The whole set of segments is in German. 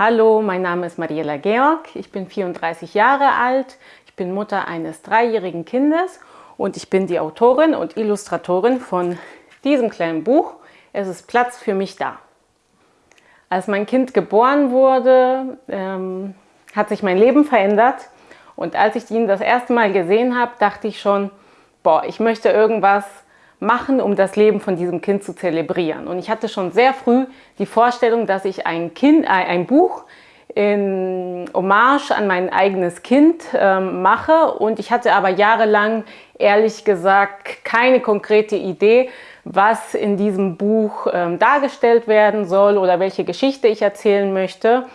Hallo, mein Name ist Mariela Georg, ich bin 34 Jahre alt, ich bin Mutter eines dreijährigen Kindes und ich bin die Autorin und Illustratorin von diesem kleinen Buch. Es ist Platz für mich da. Als mein Kind geboren wurde, ähm, hat sich mein Leben verändert und als ich ihn das erste Mal gesehen habe, dachte ich schon, boah, ich möchte irgendwas machen, um das Leben von diesem Kind zu zelebrieren. Und ich hatte schon sehr früh die Vorstellung, dass ich ein, kind, äh, ein Buch in Hommage an mein eigenes Kind ähm, mache. Und ich hatte aber jahrelang, ehrlich gesagt, keine konkrete Idee, was in diesem Buch ähm, dargestellt werden soll oder welche Geschichte ich erzählen möchte.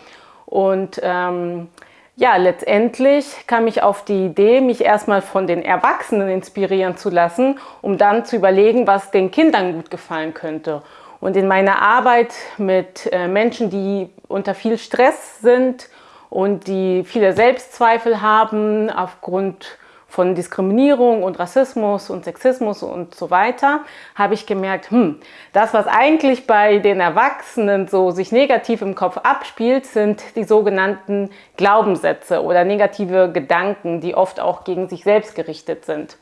Und ähm, ja, letztendlich kam ich auf die Idee, mich erstmal von den Erwachsenen inspirieren zu lassen, um dann zu überlegen, was den Kindern gut gefallen könnte. Und in meiner Arbeit mit äh, Menschen, die unter viel Stress sind und die viele Selbstzweifel haben aufgrund von Diskriminierung und Rassismus und Sexismus und so weiter, habe ich gemerkt, hm, das, was eigentlich bei den Erwachsenen so sich negativ im Kopf abspielt, sind die sogenannten Glaubenssätze oder negative Gedanken, die oft auch gegen sich selbst gerichtet sind.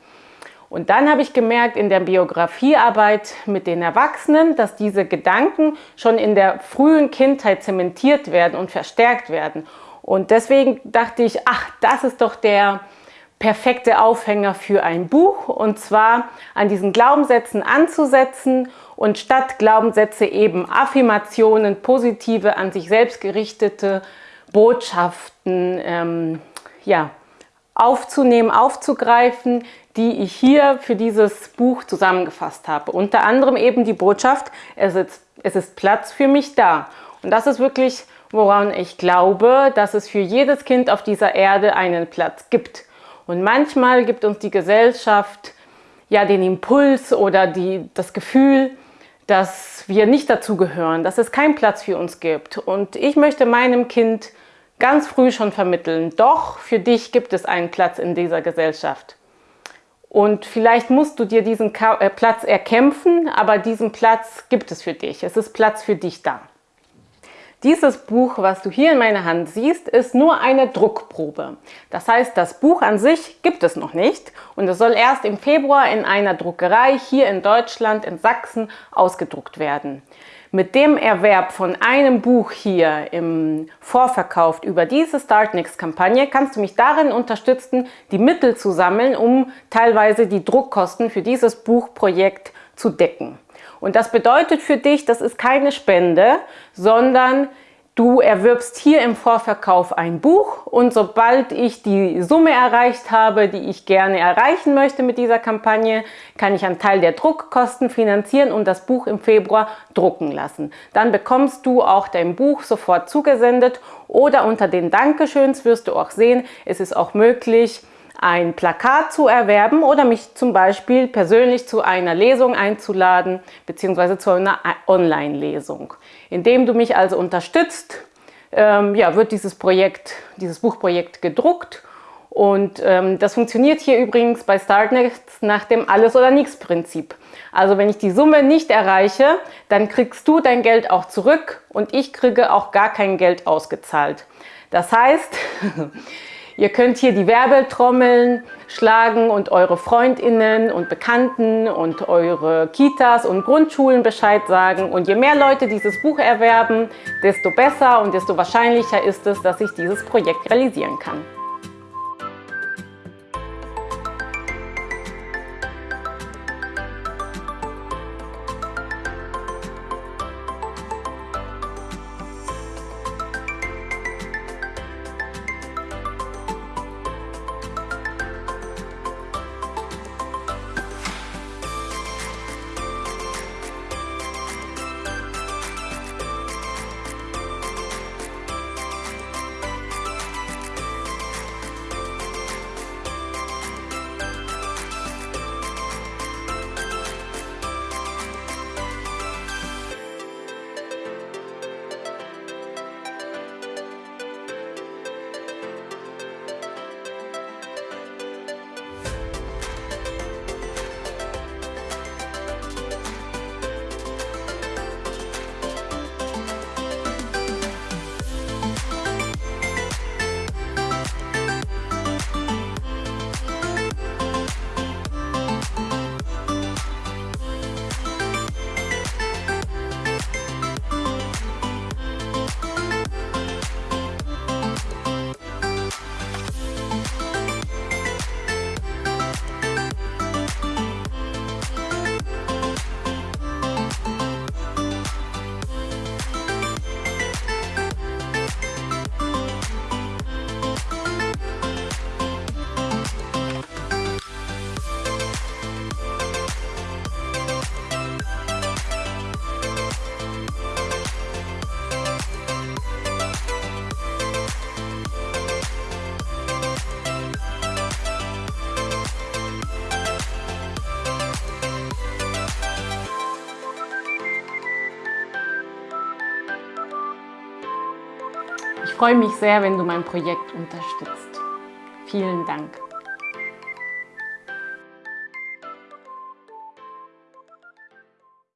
Und dann habe ich gemerkt in der Biografiearbeit mit den Erwachsenen, dass diese Gedanken schon in der frühen Kindheit zementiert werden und verstärkt werden. Und deswegen dachte ich, ach, das ist doch der perfekte Aufhänger für ein Buch und zwar an diesen Glaubenssätzen anzusetzen und statt Glaubenssätze eben Affirmationen, positive, an sich selbst gerichtete Botschaften ähm, ja, aufzunehmen, aufzugreifen, die ich hier für dieses Buch zusammengefasst habe. Unter anderem eben die Botschaft, es ist, es ist Platz für mich da. Und das ist wirklich, woran ich glaube, dass es für jedes Kind auf dieser Erde einen Platz gibt. Und manchmal gibt uns die Gesellschaft ja den Impuls oder die, das Gefühl, dass wir nicht dazugehören, dass es keinen Platz für uns gibt. Und ich möchte meinem Kind ganz früh schon vermitteln, doch für dich gibt es einen Platz in dieser Gesellschaft. Und vielleicht musst du dir diesen äh, Platz erkämpfen, aber diesen Platz gibt es für dich. Es ist Platz für dich da. Dieses Buch, was du hier in meiner Hand siehst, ist nur eine Druckprobe. Das heißt, das Buch an sich gibt es noch nicht und es soll erst im Februar in einer Druckerei hier in Deutschland, in Sachsen, ausgedruckt werden. Mit dem Erwerb von einem Buch hier im Vorverkauf über diese Startnext-Kampagne kannst du mich darin unterstützen, die Mittel zu sammeln, um teilweise die Druckkosten für dieses Buchprojekt zu decken. Und das bedeutet für dich, das ist keine Spende, sondern du erwirbst hier im Vorverkauf ein Buch und sobald ich die Summe erreicht habe, die ich gerne erreichen möchte mit dieser Kampagne, kann ich einen Teil der Druckkosten finanzieren und das Buch im Februar drucken lassen. Dann bekommst du auch dein Buch sofort zugesendet oder unter den Dankeschöns wirst du auch sehen, es ist auch möglich, ein Plakat zu erwerben oder mich zum Beispiel persönlich zu einer Lesung einzuladen bzw. zu einer Online-Lesung. Indem du mich also unterstützt, ähm, ja, wird dieses Projekt, dieses Buchprojekt gedruckt und ähm, das funktioniert hier übrigens bei Startnext nach dem Alles- oder Nichts-Prinzip. Also wenn ich die Summe nicht erreiche, dann kriegst du dein Geld auch zurück und ich kriege auch gar kein Geld ausgezahlt. Das heißt, Ihr könnt hier die Werbetrommeln schlagen und eure Freundinnen und Bekannten und eure Kitas und Grundschulen Bescheid sagen. Und je mehr Leute dieses Buch erwerben, desto besser und desto wahrscheinlicher ist es, dass ich dieses Projekt realisieren kann. Ich freue mich sehr, wenn du mein Projekt unterstützt. Vielen Dank.